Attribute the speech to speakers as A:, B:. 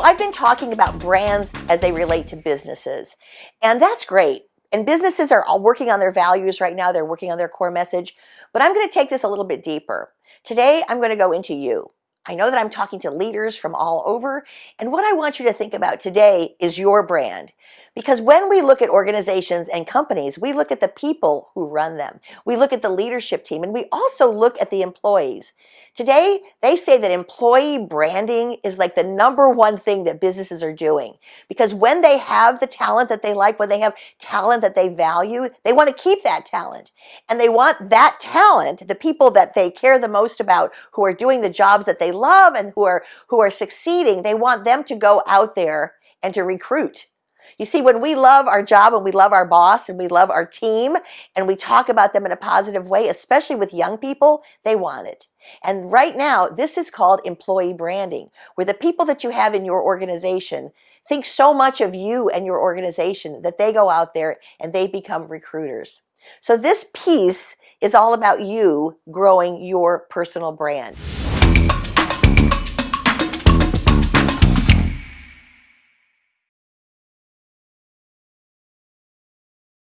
A: I've been talking about brands as they relate to businesses, and that's great. And businesses are all working on their values right now. They're working on their core message. But I'm going to take this a little bit deeper. Today, I'm going to go into you. I know that I'm talking to leaders from all over, and what I want you to think about today is your brand. Because when we look at organizations and companies, we look at the people who run them. We look at the leadership team, and we also look at the employees. Today, they say that employee branding is like the number one thing that businesses are doing. Because when they have the talent that they like, when they have talent that they value, they want to keep that talent. And they want that talent, the people that they care the most about, who are doing the jobs that they love and who are, who are succeeding, they want them to go out there and to recruit. You see, when we love our job and we love our boss and we love our team and we talk about them in a positive way, especially with young people, they want it. And right now, this is called employee branding, where the people that you have in your organization think so much of you and your organization that they go out there and they become recruiters. So this piece is all about you growing your personal brand.